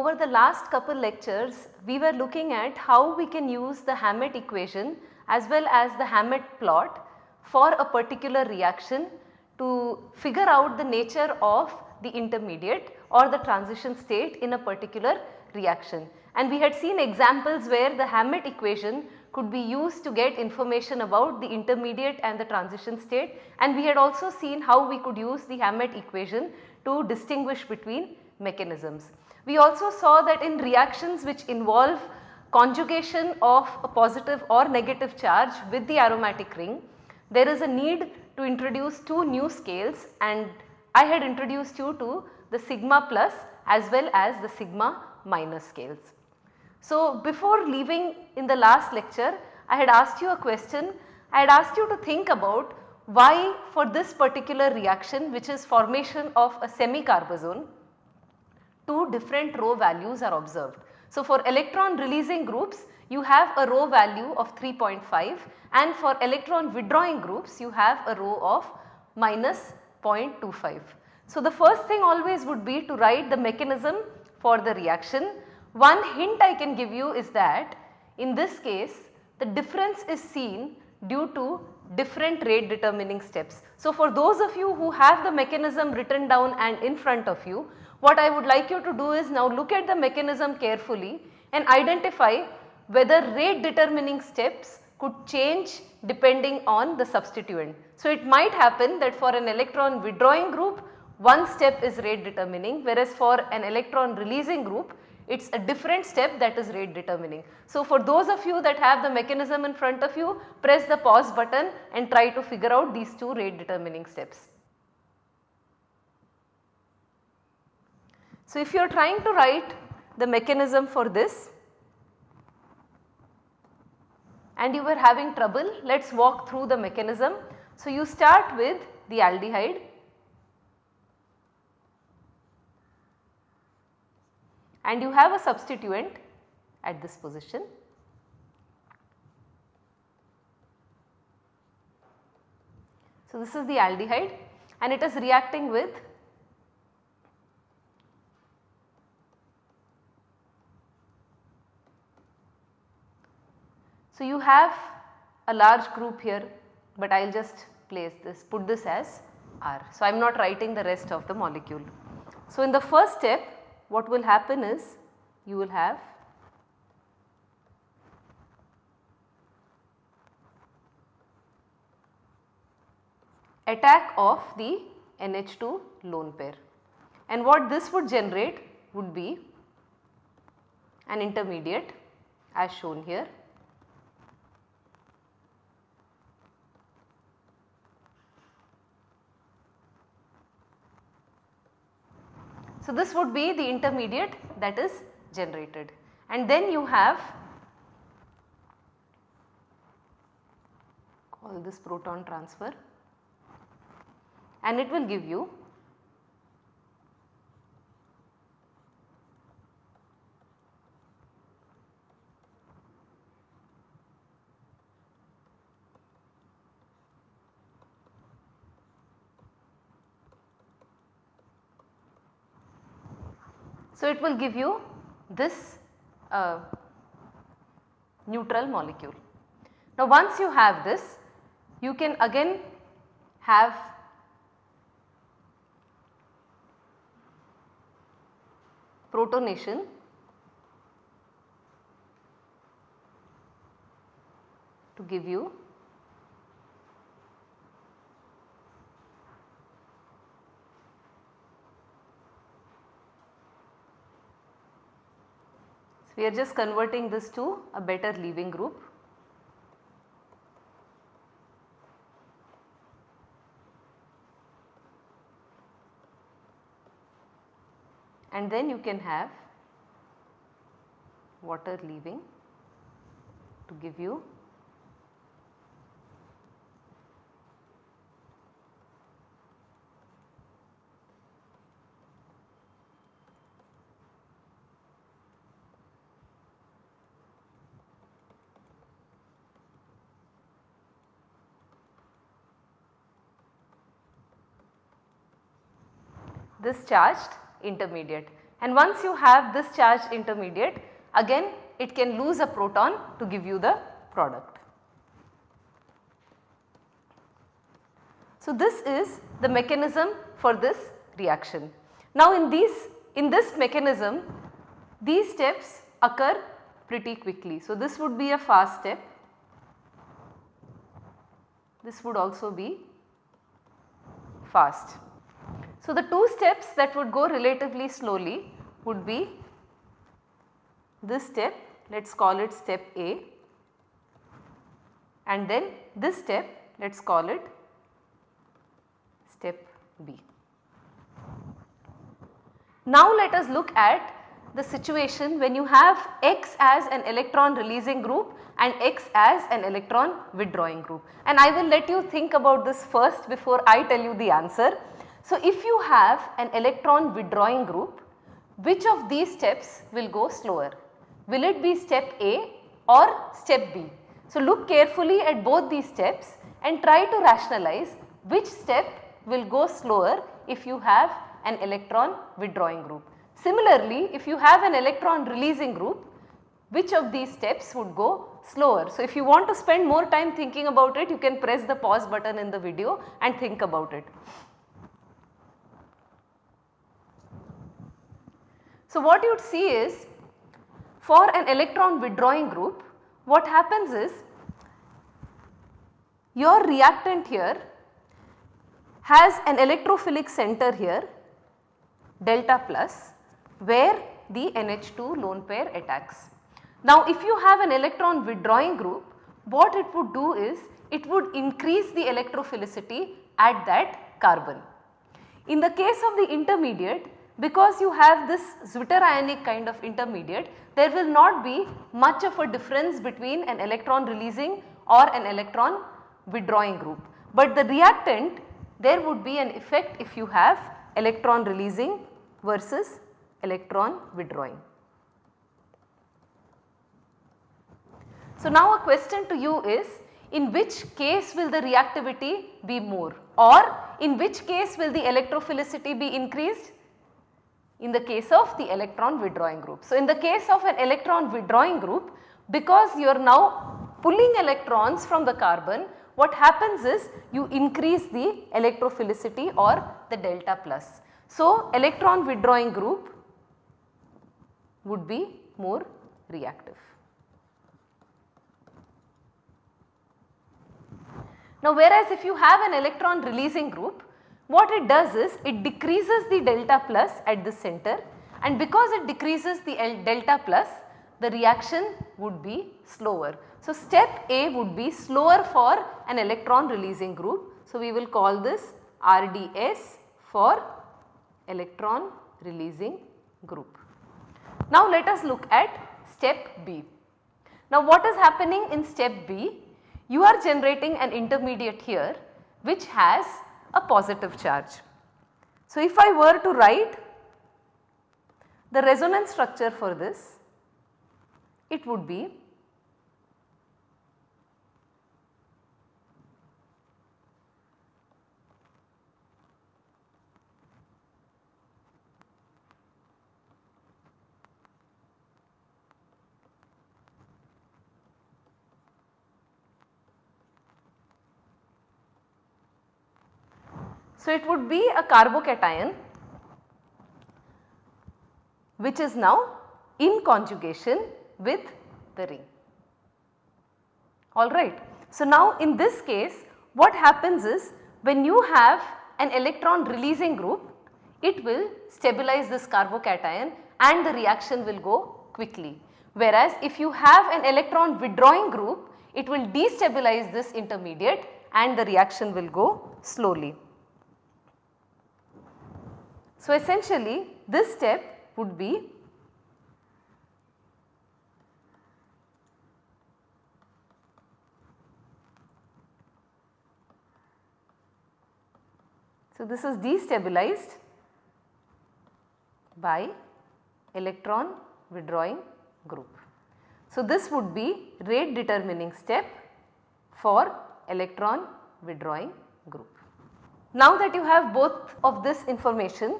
Over the last couple lectures, we were looking at how we can use the Hammett equation as well as the Hammett plot for a particular reaction to figure out the nature of the intermediate or the transition state in a particular reaction. And we had seen examples where the Hammett equation could be used to get information about the intermediate and the transition state and we had also seen how we could use the Hammett equation to distinguish between mechanisms. We also saw that in reactions which involve conjugation of a positive or negative charge with the aromatic ring, there is a need to introduce two new scales and I had introduced you to the sigma plus as well as the sigma minus scales. So, before leaving in the last lecture I had asked you a question, I had asked you to think about why for this particular reaction which is formation of a semi-carbazone two different rho values are observed. So, for electron releasing groups you have a rho value of 3.5 and for electron withdrawing groups you have a rho of minus 0.25. So, the first thing always would be to write the mechanism for the reaction. One hint I can give you is that in this case the difference is seen due to different rate determining steps. So, for those of you who have the mechanism written down and in front of you, what I would like you to do is now look at the mechanism carefully and identify whether rate determining steps could change depending on the substituent. So, it might happen that for an electron withdrawing group one step is rate determining whereas for an electron releasing group it is a different step that is rate determining. So, for those of you that have the mechanism in front of you press the pause button and try to figure out these two rate determining steps. So, if you are trying to write the mechanism for this and you were having trouble, let us walk through the mechanism. So, you start with the aldehyde and you have a substituent at this position. So, this is the aldehyde and it is reacting with So, you have a large group here, but I will just place this put this as R. So, I am not writing the rest of the molecule. So, in the first step what will happen is you will have attack of the NH2 lone pair and what this would generate would be an intermediate as shown here So, this would be the intermediate that is generated. And then you have call this proton transfer. And it will give you So, it will give you this uh, neutral molecule. Now, once you have this you can again have protonation to give you We are just converting this to a better leaving group. And then you can have water leaving to give you this charged intermediate. and once you have this charged intermediate again it can lose a proton to give you the product. So, this is the mechanism for this reaction. Now, in these in this mechanism these steps occur pretty quickly. So, this would be a fast step, this would also be fast. So, the two steps that would go relatively slowly would be this step let us call it step A and then this step let us call it step B. Now let us look at the situation when you have X as an electron releasing group and X as an electron withdrawing group and I will let you think about this first before I tell you the answer. So if you have an electron withdrawing group which of these steps will go slower? Will it be step A or step B? So look carefully at both these steps and try to rationalize which step will go slower if you have an electron withdrawing group. Similarly, if you have an electron releasing group, which of these steps would go slower. So, if you want to spend more time thinking about it, you can press the pause button in the video and think about it. So, what you would see is for an electron withdrawing group, what happens is your reactant here has an electrophilic center here delta plus where the NH2 lone pair attacks. Now if you have an electron withdrawing group what it would do is it would increase the electrophilicity at that carbon. In the case of the intermediate because you have this zwitterionic kind of intermediate there will not be much of a difference between an electron releasing or an electron withdrawing group. But the reactant there would be an effect if you have electron releasing versus electron withdrawing. So now a question to you is in which case will the reactivity be more or in which case will the electrophilicity be increased? In the case of the electron withdrawing group. So in the case of an electron withdrawing group because you are now pulling electrons from the carbon what happens is you increase the electrophilicity or the delta plus. So electron withdrawing group would be more reactive. Now whereas if you have an electron releasing group what it does is it decreases the delta plus at the center and because it decreases the delta plus the reaction would be slower. So step A would be slower for an electron releasing group. So we will call this RDS for electron releasing group. Now let us look at step B. Now what is happening in step B? You are generating an intermediate here which has a positive charge. So if I were to write the resonance structure for this, it would be So, it would be a carbocation which is now in conjugation with the ring. Alright. So, now in this case what happens is when you have an electron releasing group it will stabilize this carbocation and the reaction will go quickly. Whereas if you have an electron withdrawing group it will destabilize this intermediate and the reaction will go slowly. So, essentially this step would be So, this is destabilized by electron withdrawing group. So, this would be rate determining step for electron withdrawing group. Now that you have both of this information,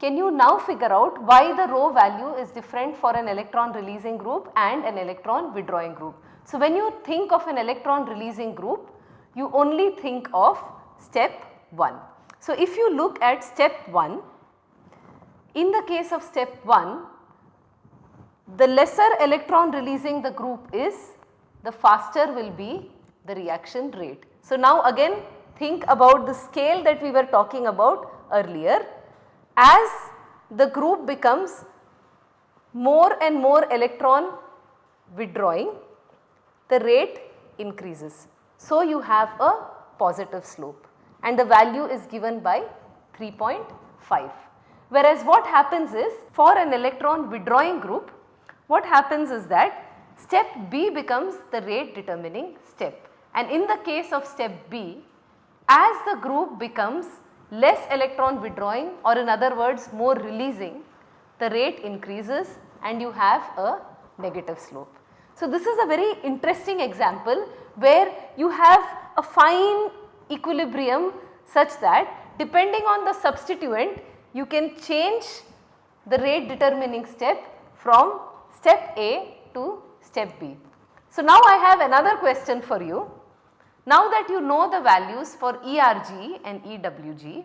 can you now figure out why the rho value is different for an electron releasing group and an electron withdrawing group. So, when you think of an electron releasing group you only think of step 1. So, if you look at step 1 in the case of step 1 the lesser electron releasing the group is the faster will be the reaction rate. So, now again think about the scale that we were talking about earlier as the group becomes more and more electron withdrawing the rate increases. So, you have a positive slope and the value is given by 3.5. Whereas what happens is for an electron withdrawing group what happens is that step B becomes the rate determining step and in the case of step B as the group becomes less electron withdrawing or in other words more releasing the rate increases and you have a negative slope. So, this is a very interesting example where you have a fine equilibrium such that depending on the substituent you can change the rate determining step from step A to step B. So, now I have another question for you. Now that you know the values for ERG and EWG,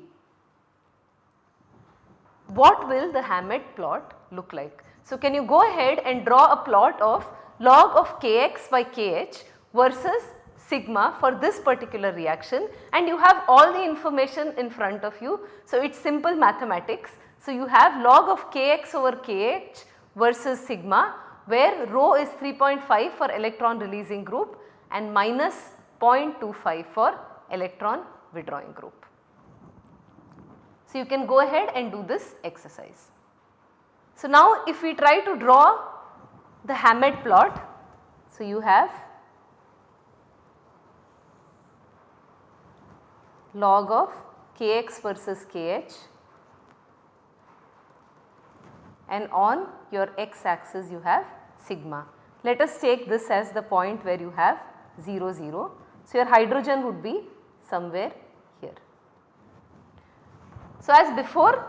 what will the Hammett plot look like? So, can you go ahead and draw a plot of log of Kx by Kh versus sigma for this particular reaction and you have all the information in front of you. So, it is simple mathematics. So, you have log of Kx over Kh versus sigma where rho is 3.5 for electron releasing group and minus 0.25 for electron withdrawing group. So, you can go ahead and do this exercise. So, now if we try to draw the Hammett plot, so you have log of kx versus kh and on your x axis you have sigma. Let us take this as the point where you have 0 0. So, your hydrogen would be somewhere here. So, as before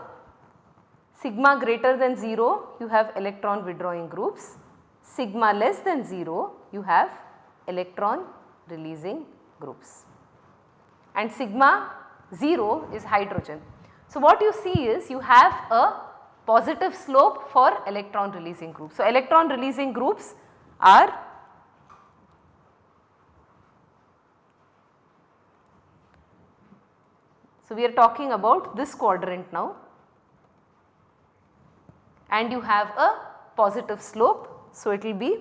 sigma greater than 0 you have electron withdrawing groups, sigma less than 0 you have electron releasing groups and sigma 0 is hydrogen. So, what you see is you have a positive slope for electron releasing groups. So, electron releasing groups are So, we are talking about this quadrant now and you have a positive slope. So, it will be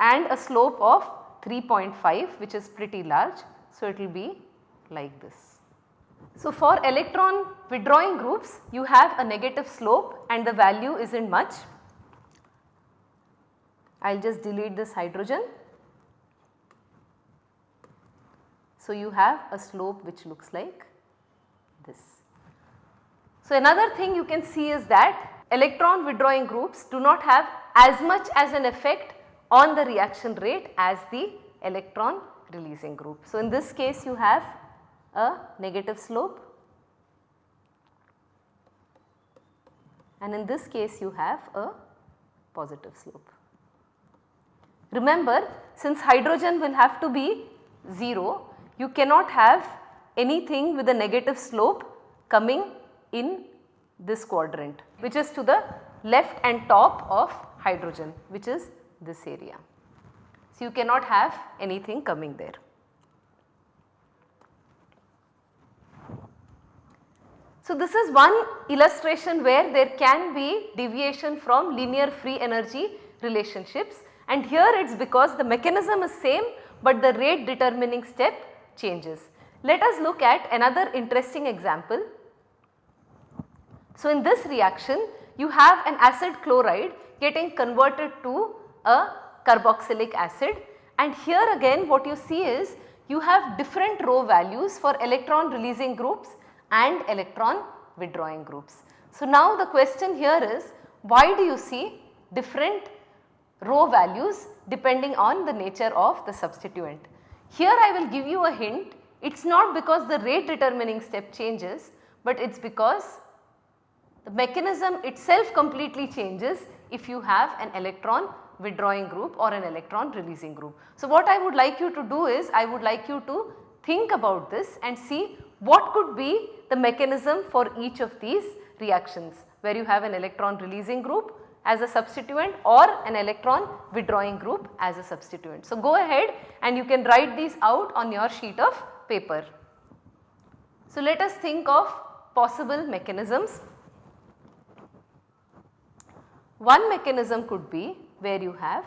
and a slope of 3.5 which is pretty large. So, it will be like this. So, for electron withdrawing groups you have a negative slope and the value is not much. I will just delete this hydrogen. So, you have a slope which looks like this. So, another thing you can see is that electron withdrawing groups do not have as much as an effect on the reaction rate as the electron releasing group. So, in this case you have a negative slope and in this case you have a positive slope. Remember since hydrogen will have to be 0 you cannot have anything with a negative slope coming in this quadrant which is to the left and top of hydrogen which is this area. So, you cannot have anything coming there. So, this is one illustration where there can be deviation from linear free energy relationships and here it is because the mechanism is same but the rate determining step changes. Let us look at another interesting example. So, in this reaction you have an acid chloride getting converted to a carboxylic acid and here again what you see is you have different rho values for electron releasing groups and electron withdrawing groups. So, now the question here is why do you see different rho values depending on the nature of the substituent. Here I will give you a hint, it is not because the rate determining step changes, but it is because the mechanism itself completely changes if you have an electron withdrawing group or an electron releasing group. So, what I would like you to do is I would like you to think about this and see what could be the mechanism for each of these reactions where you have an electron releasing group as a substituent or an electron withdrawing group as a substituent. So, go ahead and you can write these out on your sheet of paper. So, let us think of possible mechanisms. One mechanism could be where you have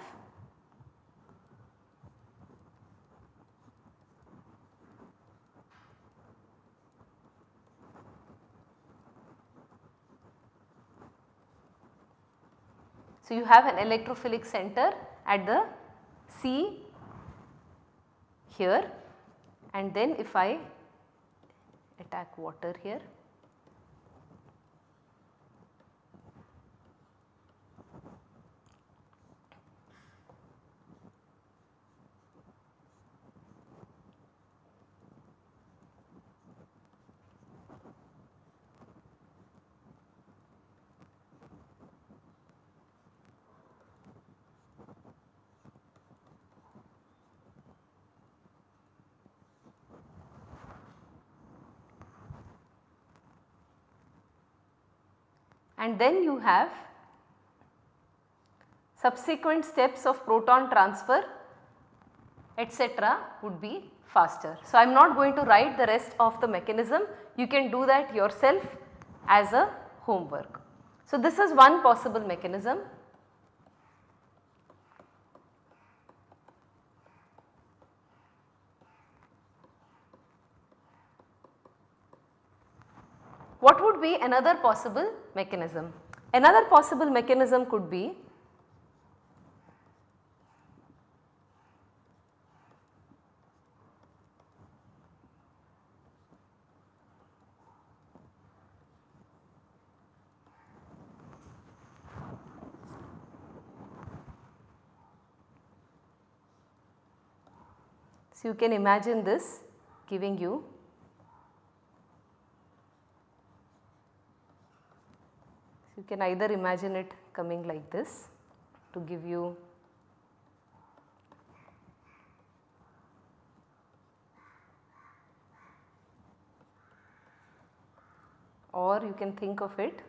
So, you have an electrophilic center at the C here. And then if I attack water here and then you have subsequent steps of proton transfer etc. would be faster. So, I am not going to write the rest of the mechanism, you can do that yourself as a homework. So, this is one possible mechanism. What would be another possible mechanism? Another possible mechanism could be So, you can imagine this giving you you can either imagine it coming like this to give you or you can think of it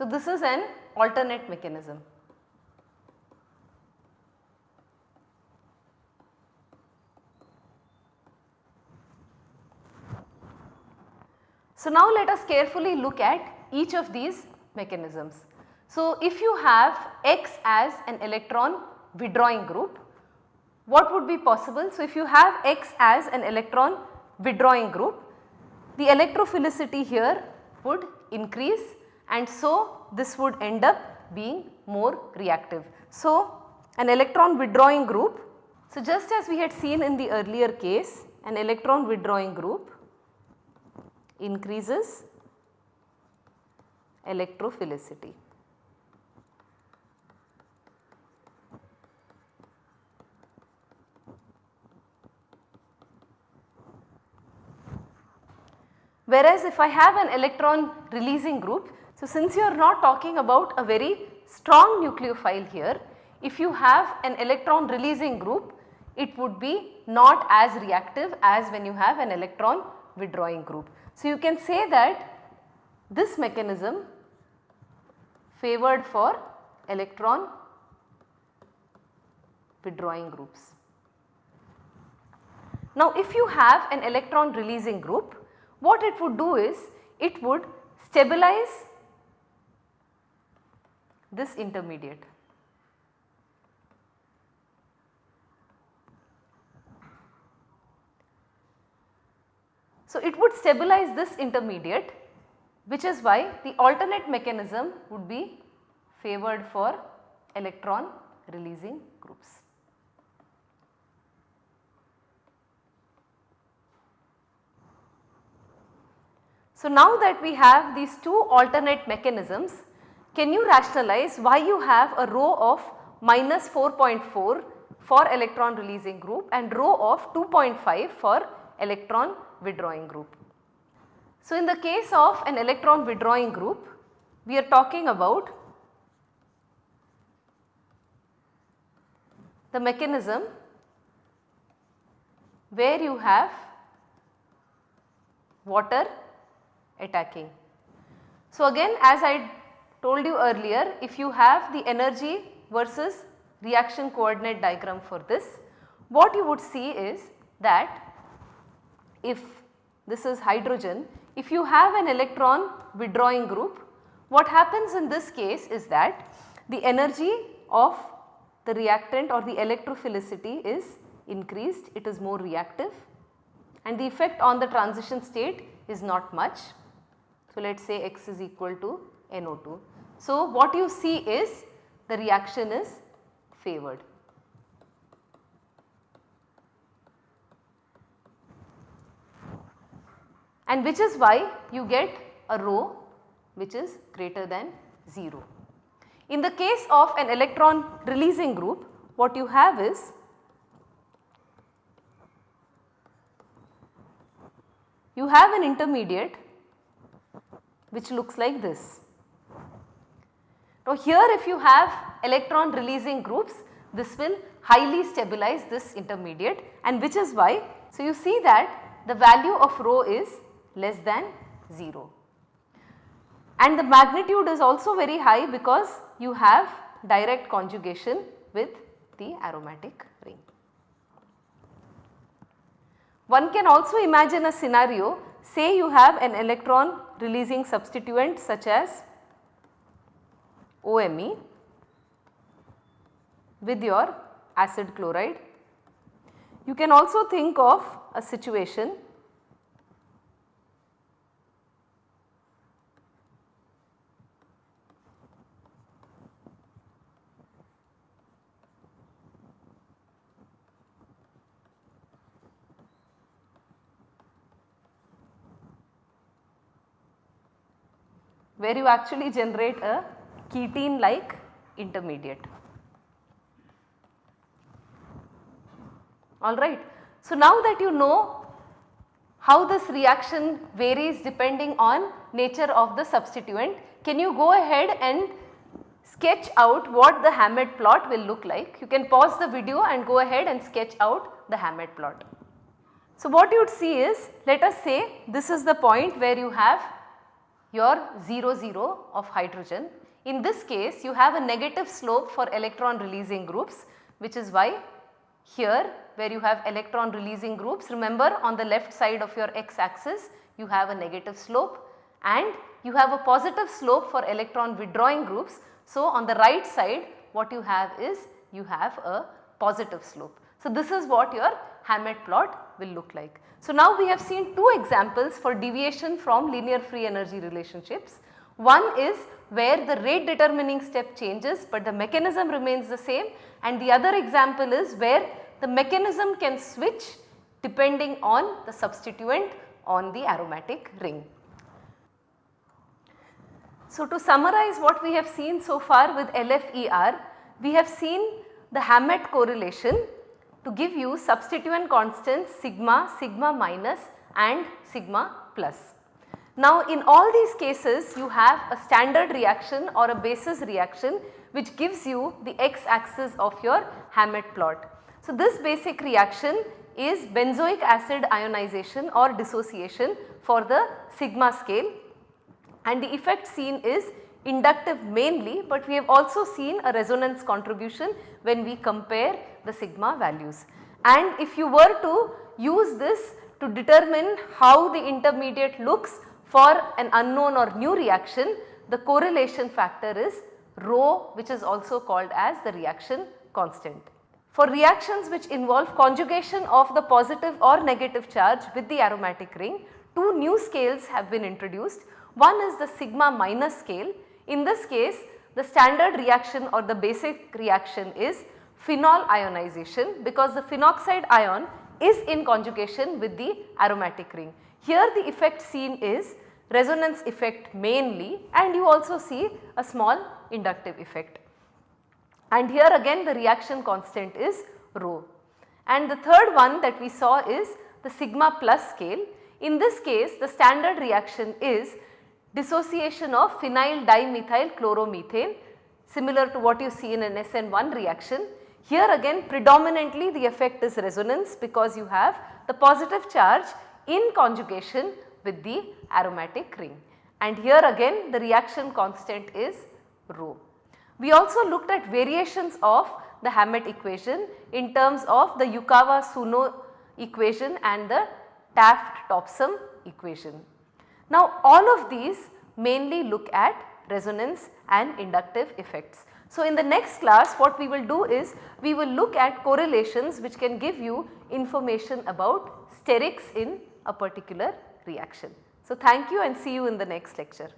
So, this is an alternate mechanism. So, now let us carefully look at each of these mechanisms. So, if you have X as an electron withdrawing group, what would be possible? So, if you have X as an electron withdrawing group, the electrophilicity here would increase and so this would end up being more reactive. So, an electron withdrawing group, so just as we had seen in the earlier case an electron withdrawing group increases electrophilicity. Whereas if I have an electron releasing group, so, since you are not talking about a very strong nucleophile here, if you have an electron releasing group, it would be not as reactive as when you have an electron withdrawing group. So, you can say that this mechanism favored for electron withdrawing groups. Now, if you have an electron releasing group, what it would do is it would stabilize this intermediate. So it would stabilize this intermediate which is why the alternate mechanism would be favored for electron releasing groups. So now that we have these two alternate mechanisms can you rationalize why you have a rho of minus 4.4 for electron releasing group and rho of 2.5 for electron withdrawing group. So, in the case of an electron withdrawing group, we are talking about the mechanism where you have water attacking. So, again as I told you earlier if you have the energy versus reaction coordinate diagram for this, what you would see is that if this is hydrogen, if you have an electron withdrawing group, what happens in this case is that the energy of the reactant or the electrophilicity is increased, it is more reactive and the effect on the transition state is not much. So, let us say x is equal to NO2. So, what you see is the reaction is favored. And which is why you get a rho which is greater than 0. In the case of an electron releasing group what you have is you have an intermediate which looks like this. Now here if you have electron releasing groups this will highly stabilize this intermediate and which is why so you see that the value of rho is less than 0 and the magnitude is also very high because you have direct conjugation with the aromatic ring. One can also imagine a scenario say you have an electron releasing substituent such as OMe with your acid chloride. You can also think of a situation where you actually generate a ketene like intermediate. Alright. So, now that you know how this reaction varies depending on nature of the substituent, can you go ahead and sketch out what the Hammett plot will look like. You can pause the video and go ahead and sketch out the Hammett plot. So, what you would see is let us say this is the point where you have your 0 0 of hydrogen. In this case you have a negative slope for electron releasing groups which is why here where you have electron releasing groups remember on the left side of your x axis you have a negative slope and you have a positive slope for electron withdrawing groups. So, on the right side what you have is you have a positive slope. So, this is what your Hammett plot will look like. So, now we have seen two examples for deviation from linear free energy relationships. One is where the rate determining step changes but the mechanism remains the same and the other example is where the mechanism can switch depending on the substituent on the aromatic ring. So, to summarize what we have seen so far with LFER, we have seen the Hammett correlation to give you substituent constants sigma, sigma minus and sigma plus. Now in all these cases you have a standard reaction or a basis reaction which gives you the x axis of your Hammett plot. So this basic reaction is benzoic acid ionization or dissociation for the sigma scale and the effect seen is inductive mainly but we have also seen a resonance contribution when we compare the sigma values. And if you were to use this to determine how the intermediate looks for an unknown or new reaction, the correlation factor is rho which is also called as the reaction constant. For reactions which involve conjugation of the positive or negative charge with the aromatic ring, two new scales have been introduced. One is the sigma minus scale. In this case, the standard reaction or the basic reaction is phenol ionization because the phenoxide ion is in conjugation with the aromatic ring. Here the effect seen is resonance effect mainly and you also see a small inductive effect. And here again the reaction constant is rho. And the third one that we saw is the sigma plus scale. In this case the standard reaction is dissociation of phenyl dimethyl chloromethane similar to what you see in an SN1 reaction. Here again predominantly the effect is resonance because you have the positive charge in conjugation with the aromatic ring and here again the reaction constant is rho. We also looked at variations of the Hammett equation in terms of the Yukawa-Suno equation and the Taft-Topsom equation. Now all of these mainly look at resonance and inductive effects. So in the next class what we will do is we will look at correlations which can give you information about sterics in a particular reaction. So thank you and see you in the next lecture.